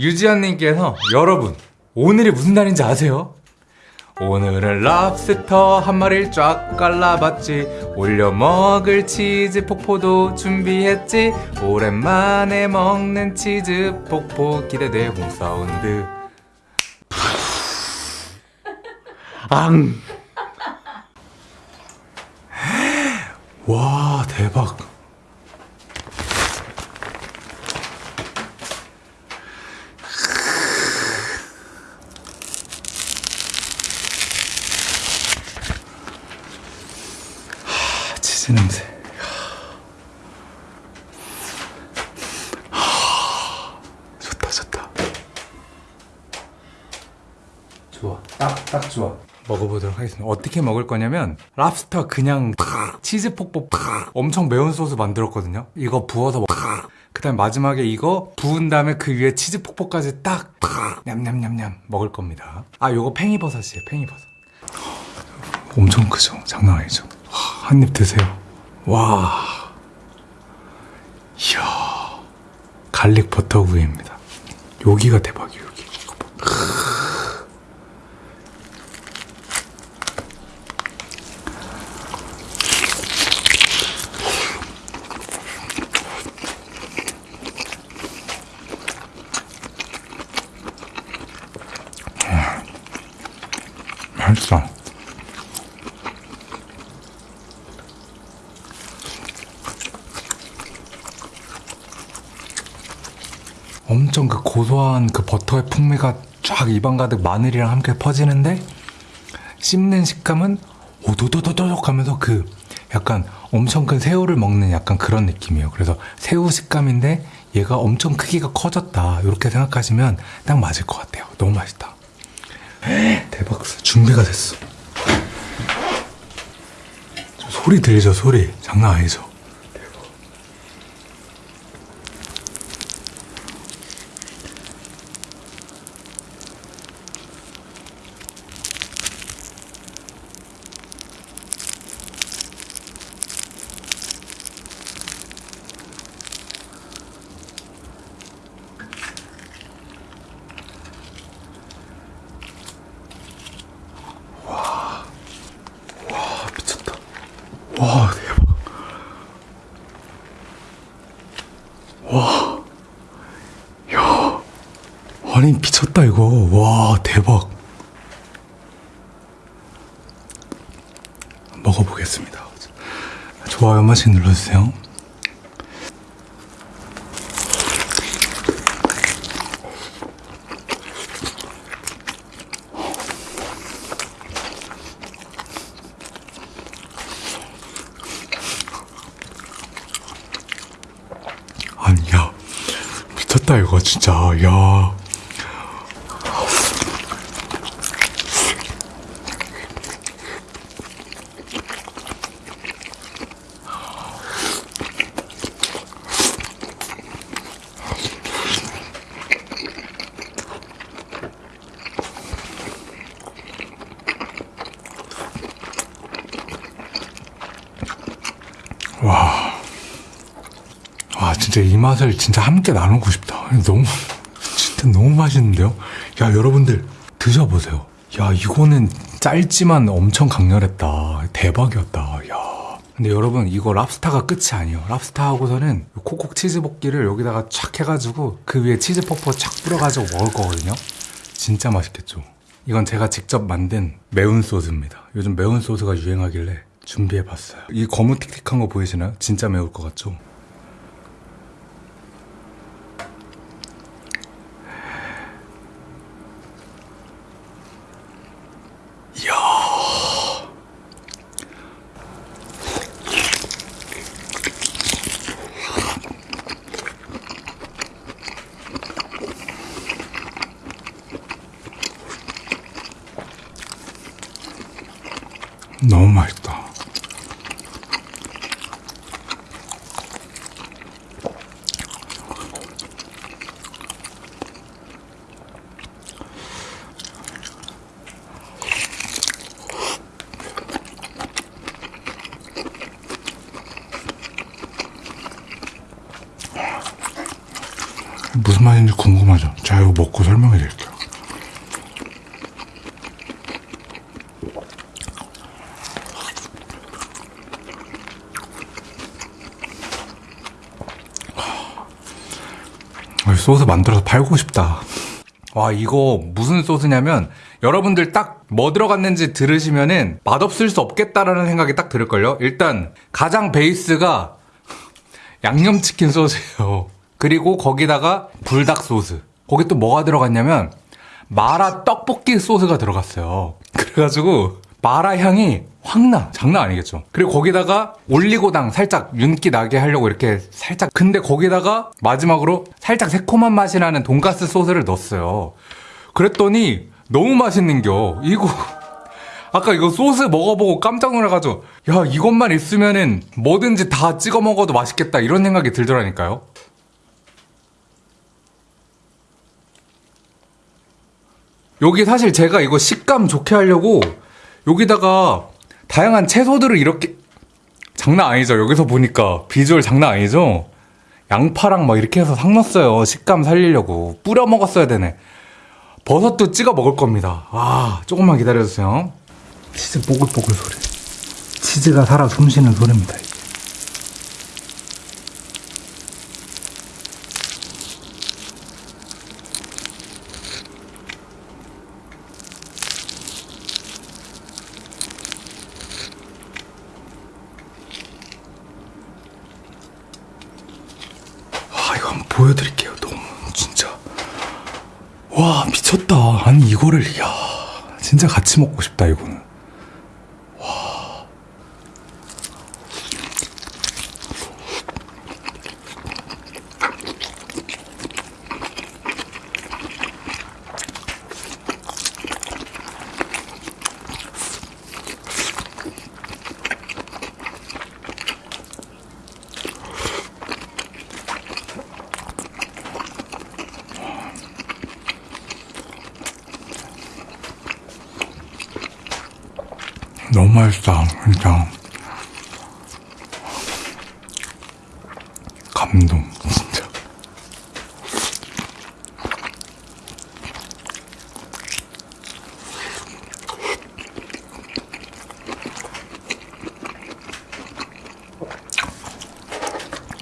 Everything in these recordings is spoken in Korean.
유지현님께서 여러분 오늘이 무슨 날인지 아세요? 오늘은 랍스터 한 마리를 쫙 갈라봤지 올려 먹을 치즈 폭포도 준비했지 오랜만에 먹는 치즈 폭포 기대돼 홈사운드 앙! 와 대박 하, 치즈 냄새. 하, 좋다 좋다. 좋아. 딱 딱 좋아. 먹어보도록 하겠습니다. 어떻게 먹을 거냐면 랍스터 그냥 팍, 치즈 폭포 팍, 엄청 매운 소스 만들었거든요. 이거 부어서 그 다음에 마지막에 이거 부은 다음에 그 위에 치즈 폭포까지 딱 팍, 냠냠냠냠 먹을 겁니다. 아 요거 팽이버섯이에요 팽이버섯. 엄청 크죠? 장난 아니죠? 한 입 드세요 와 이야 갈릭 버터 구이입니다 여기가 대박이에요 여기 봐. 맛있어. 엄청 그 고소한 그 버터의 풍미가 쫙 입안 가득 마늘이랑 함께 퍼지는데 씹는 식감은 오도도도도독 하면서 그 약간 엄청 큰 새우를 먹는 약간 그런 느낌이에요. 그래서 새우 식감인데 얘가 엄청 크기가 커졌다. 이렇게 생각하시면 딱 맞을 것 같아요. 너무 맛있다. 대박 준비가 됐어 저 소리 들리죠 소리 장난 아니죠 대박. 와 미쳤다 와 대박 와야 아니 미쳤다 이거. 와 대박. 먹어보겠습니다. 좋아요 한 번씩 눌러주세요. 아니 야. 미쳤다 이거 진짜. 야 와. 와 진짜 이 맛을 진짜 함께 나누고 싶다. 너무 진짜 너무 맛있는데요? 야 여러분들 드셔보세요. 야 이거는 짧지만 엄청 강렬했다. 대박이었다. 야. 근데 여러분 이거 랍스타가 끝이 아니에요. 랍스타 하고서는 콕콕 치즈 볶기를 여기다가 촥 해가지고 그 위에 치즈 퍼퍼 착 뿌려가지고 먹을 거거든요. 진짜 맛있겠죠? 이건 제가 직접 만든 매운 소스입니다. 요즘 매운 소스가 유행하길래 준비해봤어요 이 거무틱틱한 거 보이시나요? 진짜 매울 것 같죠? 이야. 너무 맛있다. 무슨 맛인지 궁금하죠? 자, 이거 먹고 설명해 드릴게요. 아, 소스 만들어서 팔고 싶다. 와, 이거 무슨 소스냐면 여러분들 딱 뭐 들어갔는지 들으시면은 맛없을 수 없겠다라는 생각이 딱 들을걸요? 일단 가장 베이스가 양념치킨 소스예요. 그리고 거기다가 불닭 소스. 거기 또 뭐가 들어갔냐면 마라 떡볶이 소스가 들어갔어요. 그래가지고 마라 향이 확 나. 장난 아니겠죠. 그리고 거기다가 올리고당 살짝 윤기 나게 하려고 이렇게 살짝. 근데 거기다가 마지막으로 살짝 새콤한 맛이 나는 돈가스 소스를 넣었어요. 그랬더니 너무 맛있는겨. 이거. 아까 이거 소스 먹어보고 깜짝 놀라가지고 야 이것만 있으면은 뭐든지 다 찍어 먹어도 맛있겠다 이런 생각이 들더라니까요. 여기 사실 제가 이거 식감 좋게 하려고 여기다가 다양한 채소들을 이렇게 장난 아니죠. 여기서 보니까 비주얼 장난 아니죠. 양파랑 막 이렇게 해서 상 넣었어요. 식감 살리려고 뿌려 먹었어야 되네. 버섯도 찍어 먹을 겁니다. 아 조금만 기다려주세요. 치즈 뽀글뽀글 소리. 치즈가 살아 숨쉬는 소리입니다. 한번 보여드릴게요. 너무 진짜 와 미쳤다. 아니 이거를 야 진짜 같이 먹고 싶다 이거는. 너무 맛있다, 진짜. 감동, 진짜.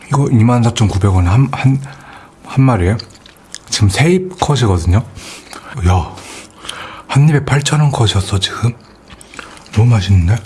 이거 24,900원 한, 한, 한 마리에? 지금 세입 컷이거든요? 야, 한 입에 8,000원 컷이었어, 지금? 맛있는데?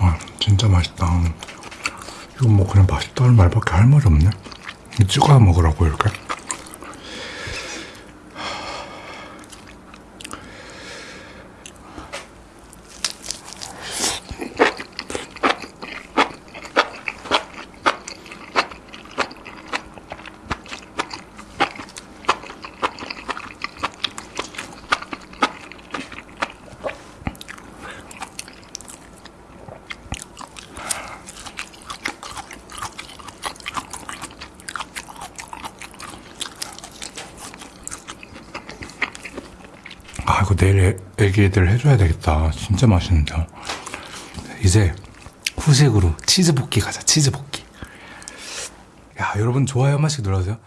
와, 진짜 맛있다. 이건 뭐 그냥 맛있다는 말밖에 할 말이 없네. 찍어 먹으라고 이렇게. 아, 이거 내일 애- 애기 애들 해줘야 되겠다. 진짜 맛있는데. 이제 후식으로 치즈볶이 가자, 치즈볶이. 야, 여러분 좋아요 한 번씩 눌러주세요.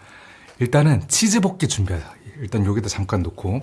일단은 치즈볶이 준비하자. 일단 여기다 잠깐 놓고.